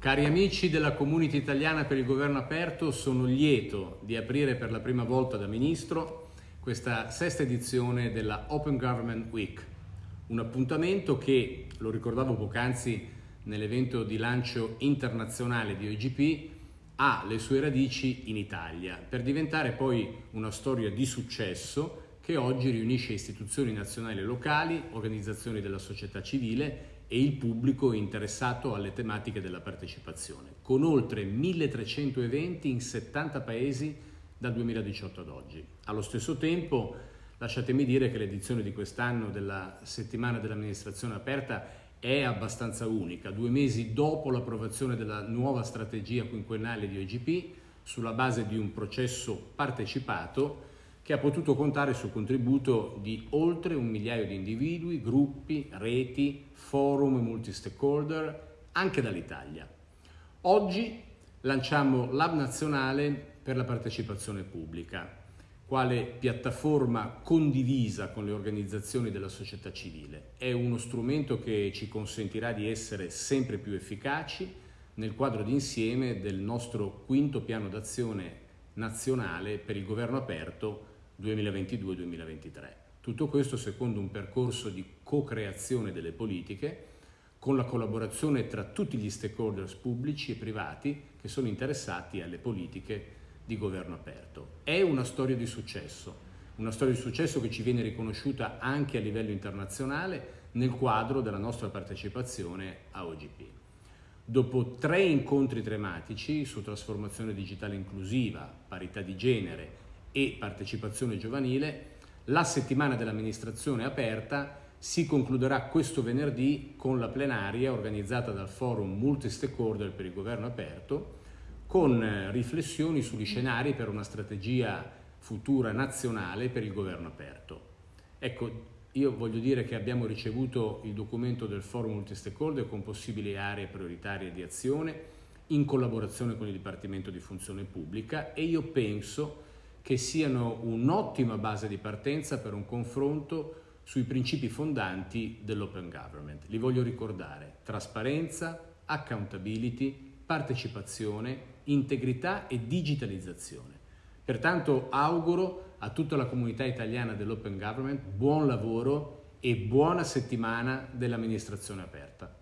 Cari amici della Community Italiana per il Governo Aperto, sono lieto di aprire per la prima volta da Ministro questa sesta edizione della Open Government Week, un appuntamento che, lo ricordavo poc'anzi nell'evento di lancio internazionale di OGP, ha le sue radici in Italia, per diventare poi una storia di successo che oggi riunisce istituzioni nazionali e locali, organizzazioni della società civile e il pubblico interessato alle tematiche della partecipazione, con oltre 1300 eventi in 70 paesi dal 2018 ad oggi. Allo stesso tempo, lasciatemi dire che l'edizione di quest'anno della settimana dell'amministrazione aperta è abbastanza unica, due mesi dopo l'approvazione della nuova strategia quinquennale di OGP, sulla base di un processo partecipato che ha potuto contare sul contributo di oltre un migliaio di individui, gruppi, reti, forum e multi-stakeholder, anche dall'Italia. Oggi lanciamo l'Hub nazionale per la partecipazione pubblica, quale piattaforma condivisa con le organizzazioni della società civile. È uno strumento che ci consentirà di essere sempre più efficaci nel quadro d'insieme del nostro quinto piano d'azione nazionale per il governo aperto 2022-2023. Tutto questo secondo un percorso di co-creazione delle politiche con la collaborazione tra tutti gli stakeholders pubblici e privati che sono interessati alle politiche di governo aperto. È una storia di successo, una storia di successo che ci viene riconosciuta anche a livello internazionale nel quadro della nostra partecipazione a OGP. Dopo tre incontri tematici su trasformazione digitale inclusiva, parità di genere e partecipazione giovanile, la settimana dell'amministrazione aperta si concluderà questo venerdì con la plenaria organizzata dal forum multi-stakeholder per il governo aperto con eh, riflessioni sugli scenari per una strategia futura nazionale per il governo aperto. Ecco, io voglio dire che abbiamo ricevuto il documento del forum multi-stakeholder con possibili aree prioritarie di azione in collaborazione con il Dipartimento di Funzione Pubblica e io penso che siano un'ottima base di partenza per un confronto sui principi fondanti dell'open government. Li voglio ricordare, trasparenza, accountability, partecipazione, integrità e digitalizzazione. Pertanto auguro a tutta la comunità italiana dell'open government buon lavoro e buona settimana dell'amministrazione aperta.